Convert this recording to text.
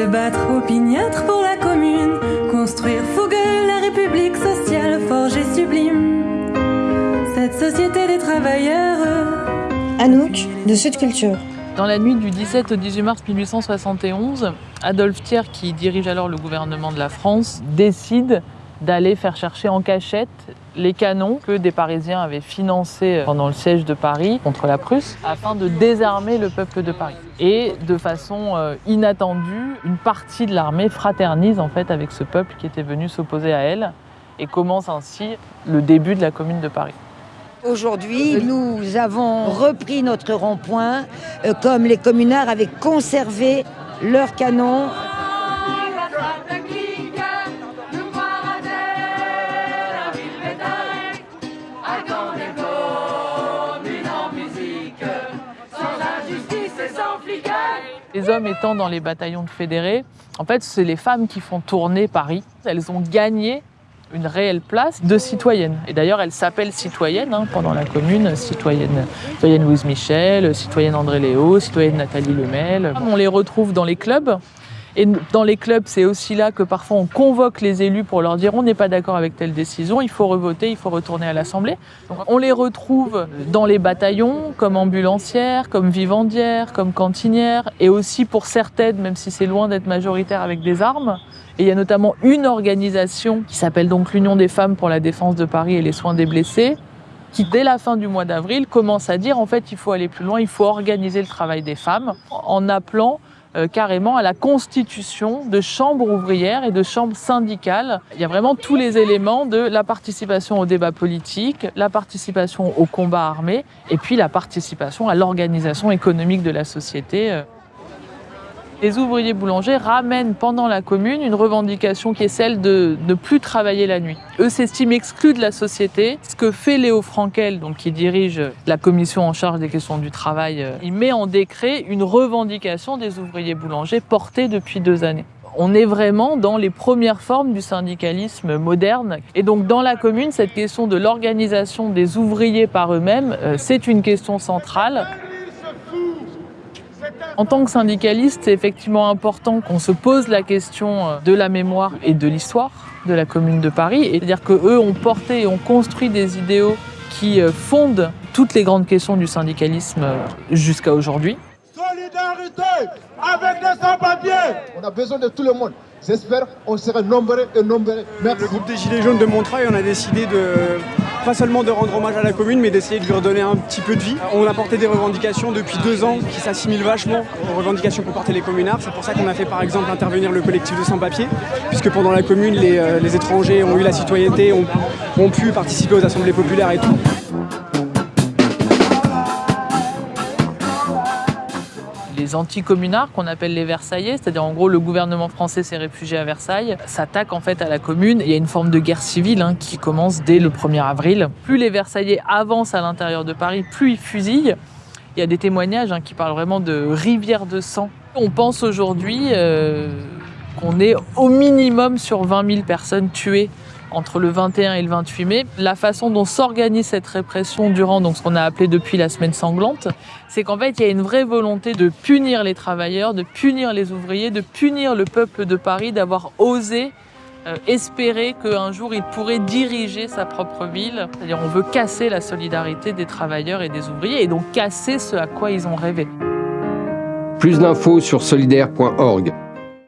Se battre opiniâtre pour la commune, construire fougueux la république sociale, forgée sublime. Cette société des travailleurs. Anouk, de Sud Culture. Dans la nuit du 17 au 18 mars 1871, Adolphe Thiers, qui dirige alors le gouvernement de la France, décide d'aller faire chercher en cachette les canons que des Parisiens avaient financés pendant le siège de Paris contre la Prusse afin de désarmer le peuple de Paris. Et de façon euh, inattendue, une partie de l'armée fraternise en fait avec ce peuple qui était venu s'opposer à elle et commence ainsi le début de la commune de Paris. Aujourd'hui, nous avons repris notre rond-point euh, comme les communards avaient conservé leurs canons Les hommes étant dans les bataillons de fédérés, en fait, c'est les femmes qui font tourner Paris. Elles ont gagné une réelle place de citoyenne. Et d'ailleurs, elles s'appellent citoyennes hein, pendant la commune, citoyenne, citoyenne Louise Michel, citoyenne André Léo, citoyenne Nathalie Lemel. On les retrouve dans les clubs, et dans les clubs, c'est aussi là que parfois on convoque les élus pour leur dire on n'est pas d'accord avec telle décision, il faut revoter, il faut retourner à l'Assemblée. On les retrouve dans les bataillons, comme ambulancières, comme vivandières, comme cantinières, et aussi pour certaines, même si c'est loin d'être majoritaire avec des armes. Et il y a notamment une organisation qui s'appelle donc l'Union des femmes pour la défense de Paris et les soins des blessés, qui dès la fin du mois d'avril commence à dire en fait il faut aller plus loin, il faut organiser le travail des femmes en appelant euh, carrément à la constitution de chambres ouvrières et de chambres syndicales. Il y a vraiment tous les éléments de la participation au débat politique, la participation au combat armé et puis la participation à l'organisation économique de la société. Les ouvriers boulangers ramènent pendant la commune une revendication qui est celle de ne plus travailler la nuit. Eux s'estiment exclus de la société. Ce que fait Léo Frankel, donc qui dirige la commission en charge des questions du travail, euh, il met en décret une revendication des ouvriers boulangers portée depuis deux années on est vraiment dans les premières formes du syndicalisme moderne. Et donc dans la commune, cette question de l'organisation des ouvriers par eux-mêmes, euh, c'est une question centrale. En tant que syndicaliste, c'est effectivement important qu'on se pose la question euh, de la mémoire et de l'histoire de la Commune de Paris. C'est-à-dire qu'eux ont porté et ont construit des idéaux qui euh, fondent toutes les grandes questions du syndicalisme euh, jusqu'à aujourd'hui. Solidarité avec les sans-papiers On a besoin de tout le monde. J'espère qu'on sera nombreux et nombreux. Merci. Le groupe des Gilets jaunes de Montreuil, on a décidé de pas seulement de rendre hommage à la commune, mais d'essayer de lui redonner un petit peu de vie. On a porté des revendications depuis deux ans qui s'assimilent vachement aux revendications qu'ont portées les communards. C'est pour ça qu'on a fait par exemple intervenir le collectif de sans-papiers, puisque pendant la commune, les, euh, étrangers ont eu la citoyenneté, ont pu participer aux assemblées populaires et tout. Les anti-communards qu'on appelle les Versaillais, c'est-à-dire en gros le gouvernement français s'est réfugié à Versailles, s'attaque en fait à la commune. Il y a une forme de guerre civile hein, qui commence dès le 1er avril. Plus les Versaillais avancent à l'intérieur de Paris, plus ils fusillent. Il y a des témoignages hein, qui parlent vraiment de rivière de sang. On pense aujourd'hui euh, qu'on est au minimum sur 20 000 personnes tuées entre le 21 et le 28 mai. La façon dont s'organise cette répression durant donc, ce qu'on a appelé depuis la semaine sanglante, c'est qu'en fait, il y a une vraie volonté de punir les travailleurs, de punir les ouvriers, de punir le peuple de Paris, d'avoir osé euh, espérer qu'un jour il pourrait diriger sa propre ville. C'est-à-dire on veut casser la solidarité des travailleurs et des ouvriers et donc casser ce à quoi ils ont rêvé. Plus d'infos sur solidaire.org.